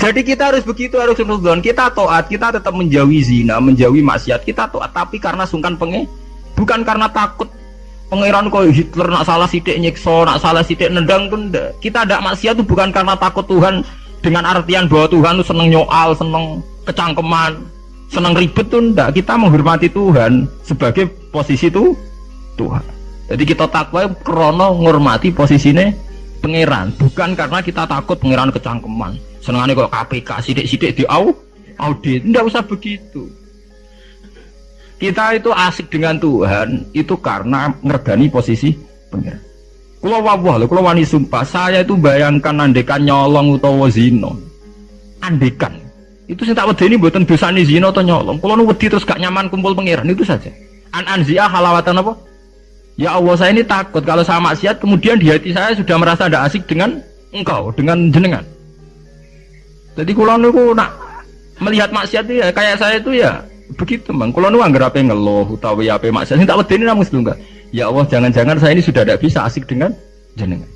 Jadi kita harus begitu harus nuzon. Kita toat, kita tetap menjauhi zina, menjauhi maksiat. Kita toat, tapi karena sungkan penge, bukan karena takut pangeran kok Hitler nak salah sidik nyiksa, nak salah sidik nendang pun. Kita ada maksiat itu bukan karena takut Tuhan dengan artian bahwa Tuhan itu seneng nyoal, seneng kecangkeman, seneng ribet tuh enggak. Kita menghormati Tuhan sebagai posisi itu Tuhan. Jadi kita takwa krono ngormati posisinya pangeran, bukan karena kita takut pangeran kecangkeman. Senengannya kok KPK sidik-sidik di au audit, enggak usah begitu. Kita itu asik dengan Tuhan itu karena ngergani posisi pangeran. Kalau wawah loh, kalau wani sumpah, saya itu bayangkan andekan nyolong utawa zino. Andekan. Itu saya tak ini buatan dosa zino atau nyolong. Kalau nu wedi terus gak nyaman kumpul pangeran itu saja. An anzia halawatan apa? Ya Allah saya ini takut kalau saya maksiat kemudian di hati saya sudah merasa tidak asik dengan engkau, dengan jenengan. Jadi kalau nu nak melihat maksiat itu ya kayak saya itu ya begitu bang. Kalau nu anggar apa ngeluh utawi apa maksiat, ini tak wedi ini namun enggak. Ya Allah, jangan-jangan saya ini sudah tidak bisa asik dengan jenengan.